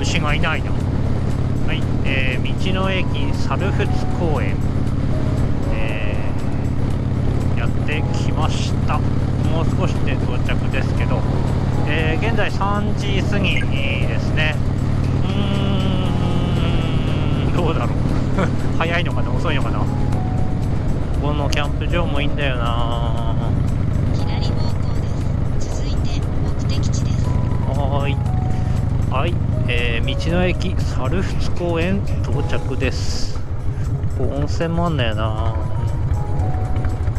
残念ながら今日は牛がいないな。はい、えー、道の駅猿払公園、えー、やってきました。もう少しで到着ですけど、えー、現在3時過ぎですね。うーん。どうだろう。早いのかな？遅いのかな？ここのキャンプ場もいいんだよな。左方向です。続いて目的地です。はいはいえー、道の駅猿払公園到着です。温泉もあんだよな。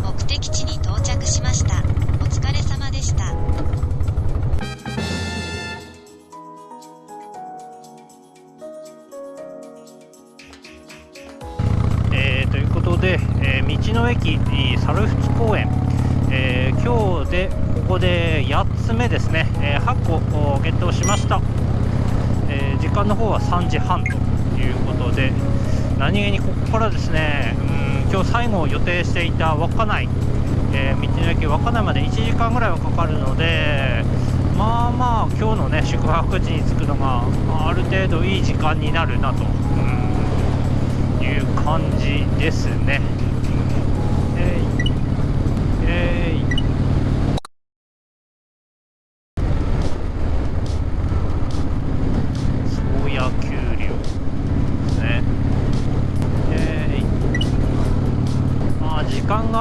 目的地に到着しました。お疲れ様でした。えー、ということで、えー、道の駅猿払公園、えー、今日でここで8つ目ですね、え8個ゲットしました間の方は3時半ということで何気にここからですねうん今日最後予定していた稚内、えー、道の駅稚内まで1時間ぐらいはかかるのでまあまあ今日のね宿泊地に着くのがある程度いい時間になるなと、うん、いう感じですね。えーえー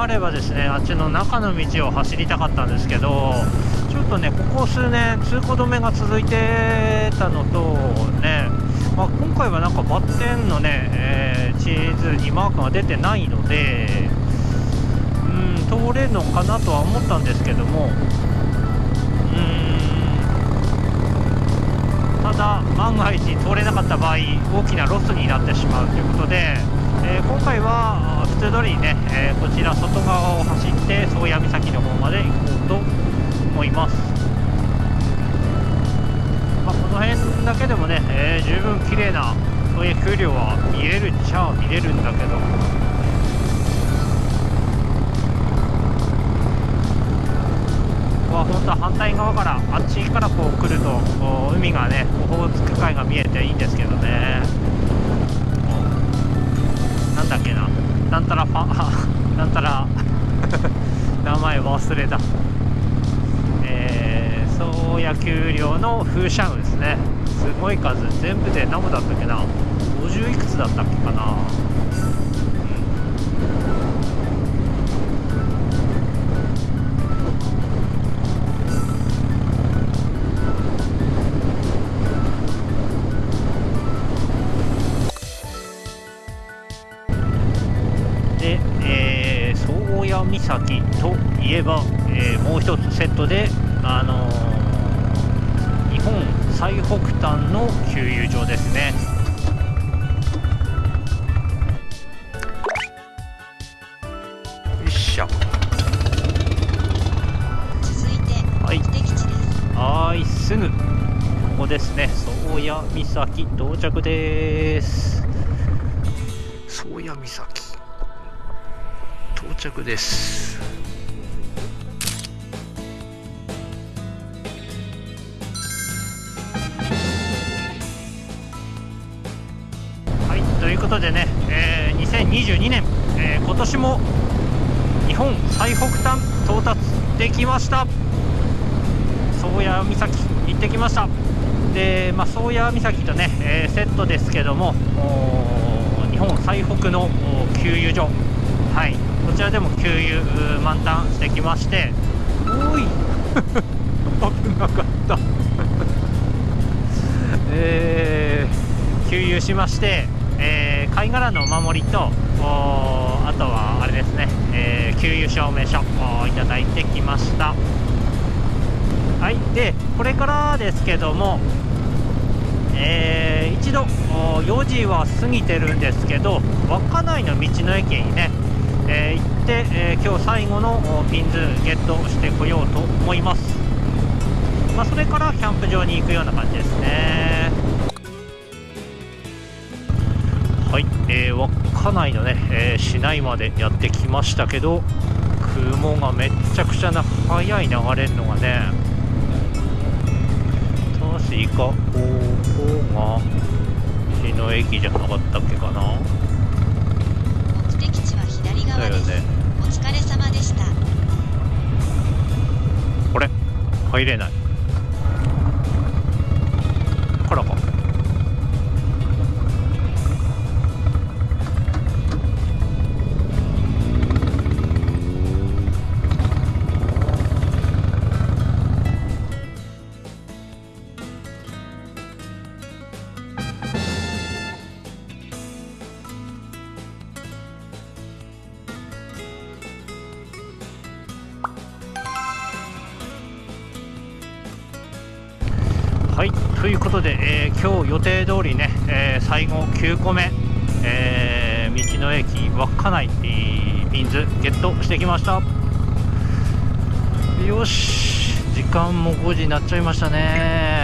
あればですねあっちの中の道を走りたかったんですけどちょっとねここ数年通行止めが続いてたのとね、まあ、今回はなんかバッテンのね、えー、地図にマークが出てないのでうん通れるのかなとは思ったんですけどもただ万が一通れなかった場合大きなロスになってしまうということでえー、今回は普通通りにね、えー、こちら外側を走って宗谷岬の方まで行こうと思います、まあ、この辺だけでもね、えー、十分綺麗なそういう風量は見れるっちゃ見れるんだけど。は本当は反対側からあっちからこう来ると海がねオホーツク海が見えていいんですけどね。忘れた。えー、宗谷丘陵の風車雲ですねすごい数全部で何部だったっけな。50いくつだったっけかな。岬といえば、えー、もう一つセットで、あのー、日本最北端の給油場ですね。よいしょ。続いて目的地です。はい、すぐここですね。宗谷岬到着です。宗谷岬。到着ですことでね、えー、2022年、えー、今年も日本最北端到達できました。宗谷岬行ってきました。で、まあ、宗谷岬とね、えー、セットですけども日本最北の給油所。はい。こちらでも給油満タンしてきまして。おい。危なかった。えー、給油しまして、えー、貝殻のお守りとあとはあれですね、えー、給油証明書をいただいてきました。はいでこれからですけどもえー、一度4時は過ぎてるんですけど稚内の道の駅にねえー、行って、えー、今日最後のピンズゲットしてこようと思います、まあ、それからキャンプ場に行くような感じですね。はい、えー、稚内のね、えー、市内までやってきましたけど雲がめっちゃくちゃな速い流れるのがね確かこうが道の駅じゃなかったっけかな。目的地は左側です、だよね。お疲れ様でした。これ入れないはいということで、えー今日予定通りね、えー最後9個目、えー道の駅稚内ビンズゲットしてきました。よし時間も5時になっちゃいましたね。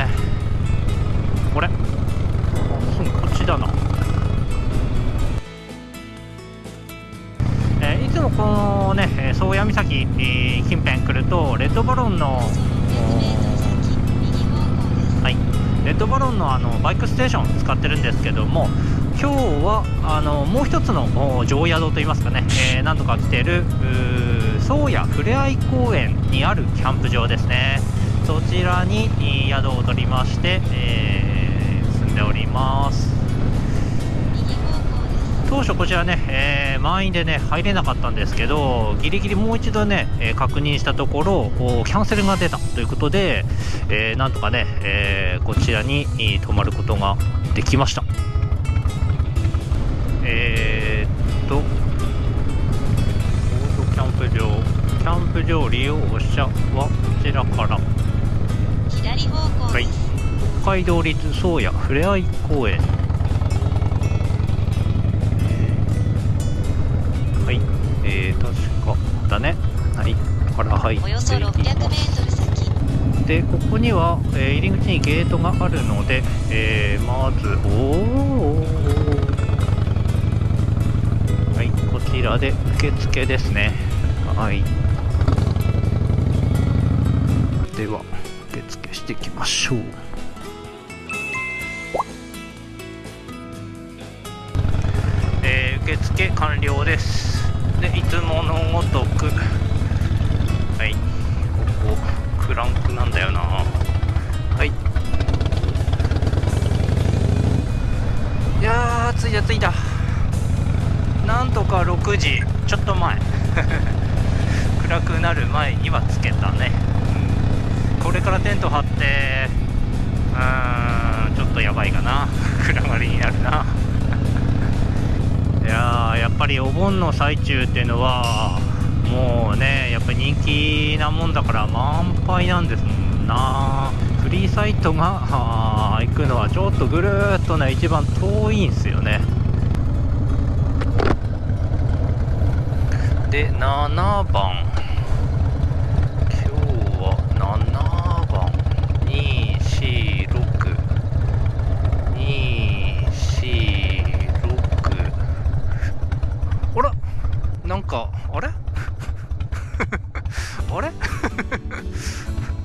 バイクステーション使ってるんですけども今日はあのもう一つのお常宿といいますかね、えー、なんとか来てる宗谷ふれあい公園にあるキャンプ場ですね。そちらに宿を取りまして、えー住んでおります。当初こちらね、えー満員でね入れなかったんですけどギリギリもう一度ね、えー確認したところおキャンセルが出たということで、えーなんとかね、えーこちらにえー泊まることができました。えーっとキャンプ場キャンプ場利用者はこちらから。左方向はい。北海道立宗谷ふれあい公園えー、確かだね。はい。から入っておよそ 600m 先。でここには、えー入り口にゲートがあるので、えーまずおおはい。こちらで受付ですね。はい。では受付していきましょう。えー受付完了ですでいつものごとく。はい。ここクランクなんだよな。はい。いやー着いた着いた。なんとか6時。ちょっと前。暗くなる前にはつけたね、うん。これからテント張ってうーんちょっとやばいかな。暗がりになるな。ややっぱりお盆の最中っていうのはもうねやっぱり人気なもんだから満杯なんですもんな。フリーサイトが 行くのはちょっとぐるっとね一番遠いんですよね。で7番。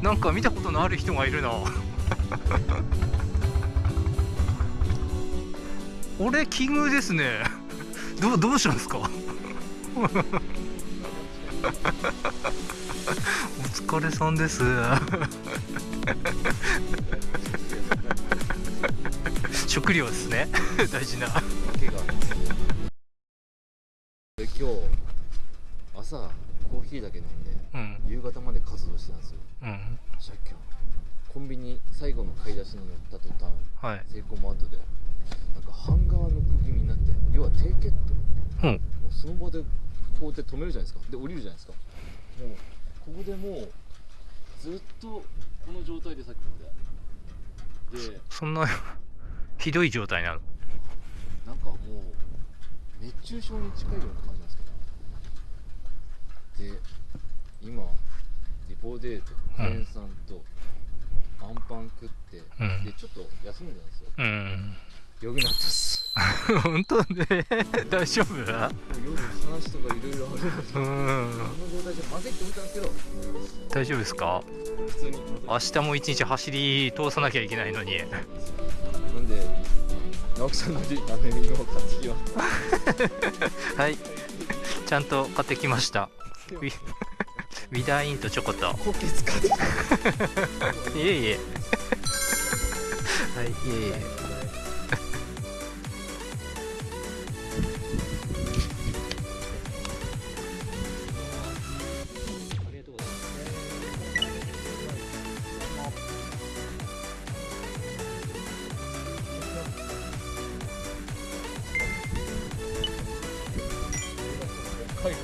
なんか見たことのある人がいるな。俺奇遇ですね。どうどうしたんですか？お疲れさんです。食料ですね。大事な。今日朝コーヒーだけ飲んで。うん夕方まで活動してたんですよ。うん。借金。コンビニ最後の買い出しに乗った途端はい。セイコーマートでなんかハンガーノック気味になって要は低血糖うん。もうその場でこうやって止めるじゃないですか。で降りるじゃないですか。もうここでもうずっとこの状態でさっきまで。でそんな ひどい状態なのなんかもう熱中症に近いような感じなんですけど。で今リポデートクエン酸とアンパン食って、うん。でちょっと休んでたんですよ。うん。よくなったっす。本当ね。大丈夫夜話とかいろいろあるうん。の状態じゃまずいって思ったんですけど。大丈夫ですか？普通に明日も一日走り通さなきゃいけないのに。なんで直樹さんのりあの犬を買ってきよ はい。ちゃんと買ってきました ウィダーインとチョコと。コケ使っていえいえ。はいいえいえ。はい。